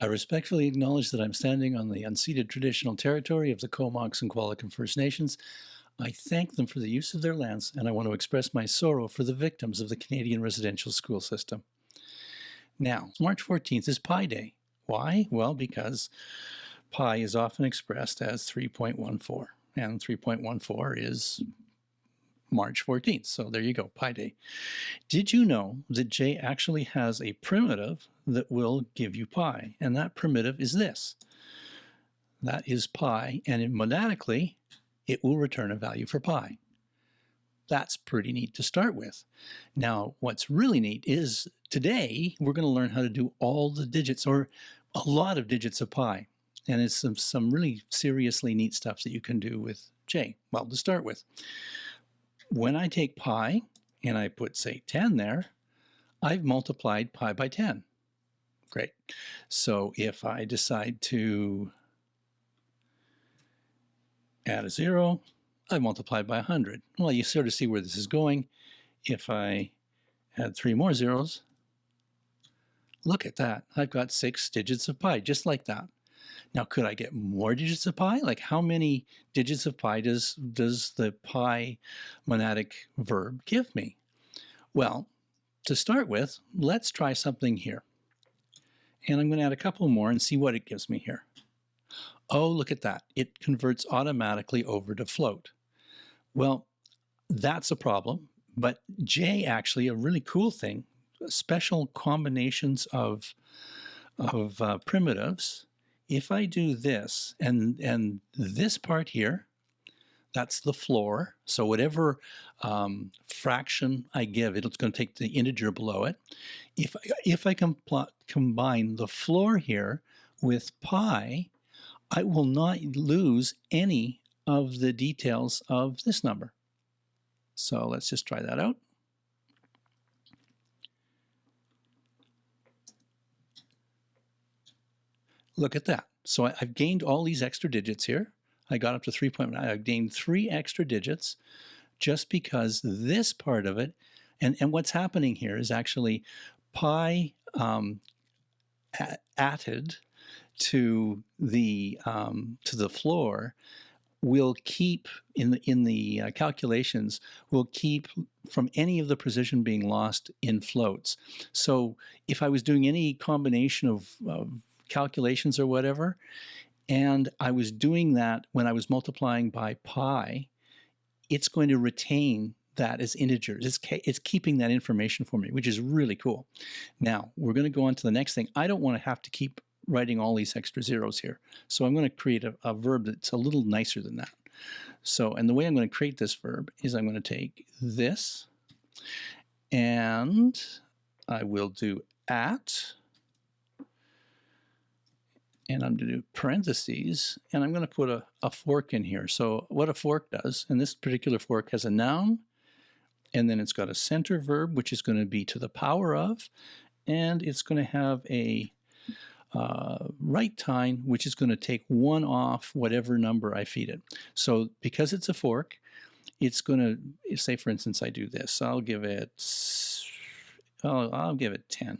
I respectfully acknowledge that I'm standing on the unceded traditional territory of the Comox and Qualicum First Nations. I thank them for the use of their lands, and I want to express my sorrow for the victims of the Canadian residential school system. Now, March 14th is Pi Day. Why? Well, because pi is often expressed as 3.14, and 3.14 is March 14th. So there you go, Pi Day. Did you know that J actually has a primitive that will give you pi? And that primitive is this. That is pi, and monadically, it will return a value for pi. That's pretty neat to start with. Now, what's really neat is today we're going to learn how to do all the digits or a lot of digits of pi. And it's some, some really seriously neat stuff that you can do with J. Well, to start with, when I take pi and I put, say, 10 there, I've multiplied pi by 10. Great. So if I decide to add a zero, I've multiplied by 100. Well, you sort of see where this is going. If I add three more zeros, look at that. I've got six digits of pi, just like that. Now, could I get more digits of pi? Like how many digits of pi does, does the pi monadic verb give me? Well, to start with, let's try something here. And I'm going to add a couple more and see what it gives me here. Oh, look at that. It converts automatically over to float. Well, that's a problem, but J actually, a really cool thing, special combinations of, of uh, primitives if I do this and, and this part here, that's the floor. So whatever um, fraction I give, it's going to take the integer below it. If, if I can plot, combine the floor here with pi, I will not lose any of the details of this number. So let's just try that out. Look at that. So I, have gained all these extra digits here. I got up to 3.9. I've gained three extra digits just because this part of it, and, and what's happening here is actually pi um, added to the um, to the floor will keep in the in the uh, calculations will keep from any of the precision being lost in floats. So if I was doing any combination of, of calculations or whatever. And I was doing that when I was multiplying by pi, it's going to retain that as integers. It's, it's keeping that information for me, which is really cool. Now, we're going to go on to the next thing. I don't want to have to keep writing all these extra zeros here. So I'm going to create a, a verb that's a little nicer than that. So, and the way I'm going to create this verb is I'm going to take this and I will do at and I'm going to do parentheses, and I'm going to put a, a fork in here. So what a fork does, and this particular fork has a noun, and then it's got a center verb, which is going to be to the power of, and it's going to have a uh, right tine, which is going to take one off whatever number I feed it. So because it's a fork, it's going to, say for instance, I do this. I'll give it, oh, I'll give it 10.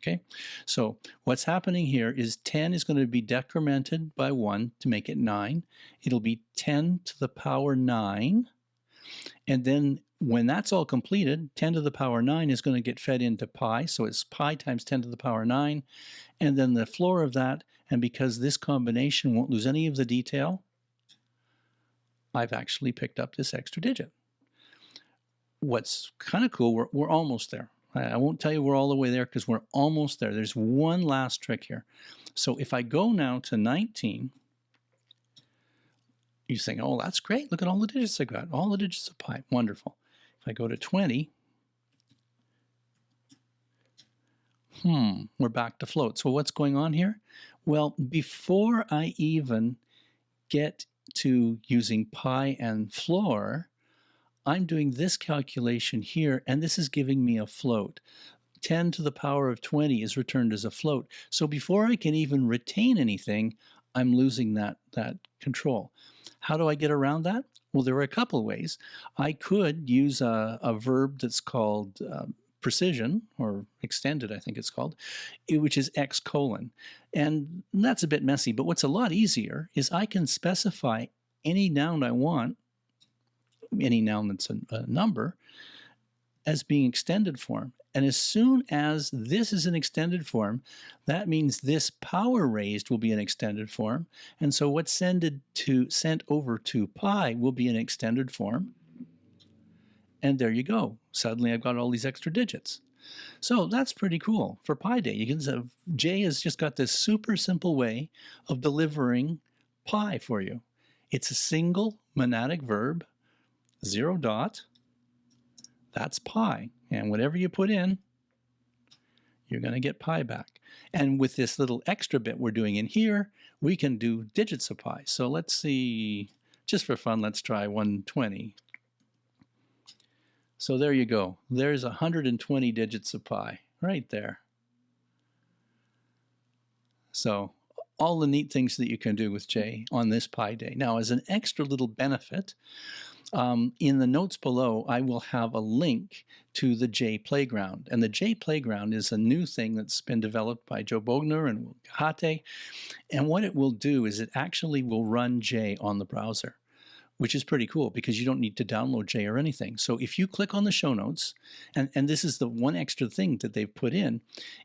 Okay, so what's happening here is 10 is going to be decremented by 1 to make it 9. It'll be 10 to the power 9. And then when that's all completed, 10 to the power 9 is going to get fed into pi. So it's pi times 10 to the power 9. And then the floor of that, and because this combination won't lose any of the detail, I've actually picked up this extra digit. What's kind of cool, we're, we're almost there. I won't tell you we're all the way there because we're almost there. There's one last trick here. So if I go now to 19, you're saying, oh, that's great. Look at all the digits I got. All the digits of pi. Wonderful. If I go to 20, hmm, we're back to float. So what's going on here? Well, before I even get to using pi and floor, I'm doing this calculation here, and this is giving me a float. 10 to the power of 20 is returned as a float. So before I can even retain anything, I'm losing that, that control. How do I get around that? Well, there are a couple ways. I could use a, a verb that's called uh, precision or extended, I think it's called, which is x colon. And that's a bit messy, but what's a lot easier is I can specify any noun I want, any noun that's a, a number, as being extended form. And as soon as this is an extended form, that means this power raised will be an extended form. And so what's sended to sent over to pi will be an extended form. And there you go. Suddenly I've got all these extra digits. So that's pretty cool for Pi Day. You can say J has just got this super simple way of delivering pi for you. It's a single monadic verb, zero dot, that's pi. And whatever you put in, you're going to get pi back. And with this little extra bit we're doing in here, we can do digits of pi. So let's see, just for fun, let's try 120. So there you go. There's 120 digits of pi right there. So all the neat things that you can do with J on this Pi Day. Now, as an extra little benefit, um, in the notes below, I will have a link to the J Playground. And the J Playground is a new thing that's been developed by Joe Bogner and Hate. And what it will do is it actually will run J on the browser which is pretty cool because you don't need to download J or anything. So if you click on the show notes, and, and this is the one extra thing that they've put in,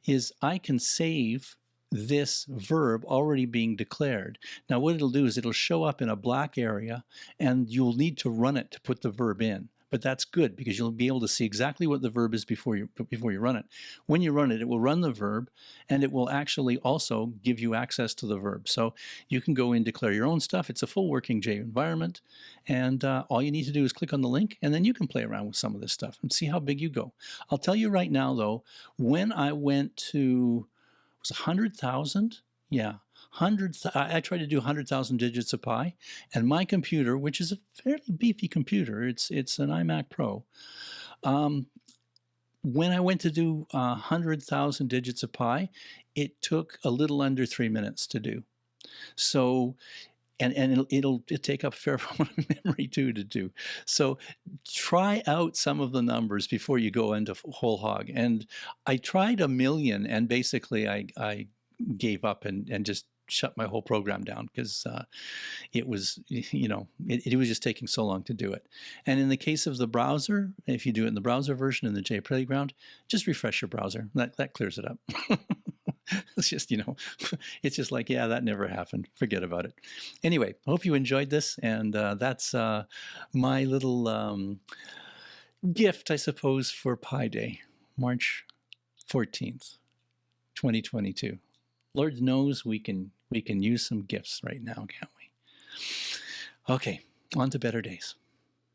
is I can save this verb already being declared. Now what it'll do is it'll show up in a black area and you'll need to run it to put the verb in but that's good because you'll be able to see exactly what the verb is before you before you run it. When you run it, it will run the verb and it will actually also give you access to the verb. So you can go in, declare your own stuff. It's a full working J environment. And uh, all you need to do is click on the link and then you can play around with some of this stuff and see how big you go. I'll tell you right now though, when I went to, was 100,000? Yeah, hundreds, I, I try to do 100,000 digits of pi, and my computer, which is a fairly beefy computer, it's, it's an iMac Pro, um, when I went to do uh, 100,000 digits of pi, it took a little under three minutes to do. So, and, and it'll, it'll, it'll take up a fair amount of memory too to do. So try out some of the numbers before you go into whole hog. And I tried a million and basically I, I gave up and, and just shut my whole program down because uh, it was, you know, it, it, was just taking so long to do it. And in the case of the browser, if you do it in the browser version in the J Playground, just refresh your browser. That, that clears it up. it's just, you know, it's just like, yeah, that never happened. Forget about it. Anyway, hope you enjoyed this. And uh, that's uh, my little um, gift, I suppose, for Pi Day, March 14th, 2022. Lord knows we can we can use some gifts right now, can't we? Okay, on to better days.